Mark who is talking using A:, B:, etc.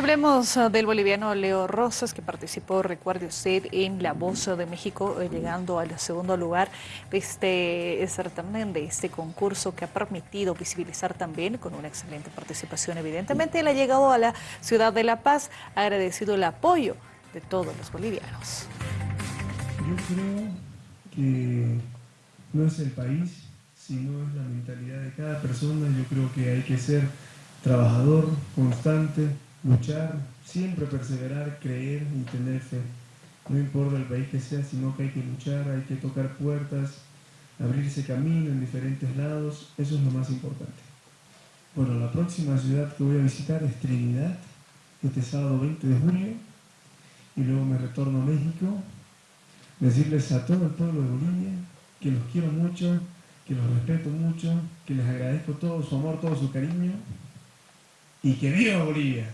A: hablemos uh, del boliviano Leo Rosas, que participó, recuerde usted, en La Voz de México, eh, llegando al segundo lugar de este certamen, de este concurso que ha permitido visibilizar también, con una excelente participación evidentemente, él ha llegado a la ciudad de La Paz, ha agradecido el apoyo de todos los bolivianos.
B: Yo creo que no es el país, sino es la mentalidad de cada persona. Yo creo que hay que ser trabajador, constante, luchar, siempre perseverar, creer y tener fe. No importa el país que sea, sino que hay que luchar, hay que tocar puertas, abrirse camino en diferentes lados, eso es lo más importante. Bueno, la próxima ciudad que voy a visitar es Trinidad, este sábado 20 de junio, y luego me retorno a México, decirles a todo el pueblo de Bolivia que los quiero mucho, que los respeto mucho, que les agradezco todo su amor, todo su cariño, y que viva Bolivia.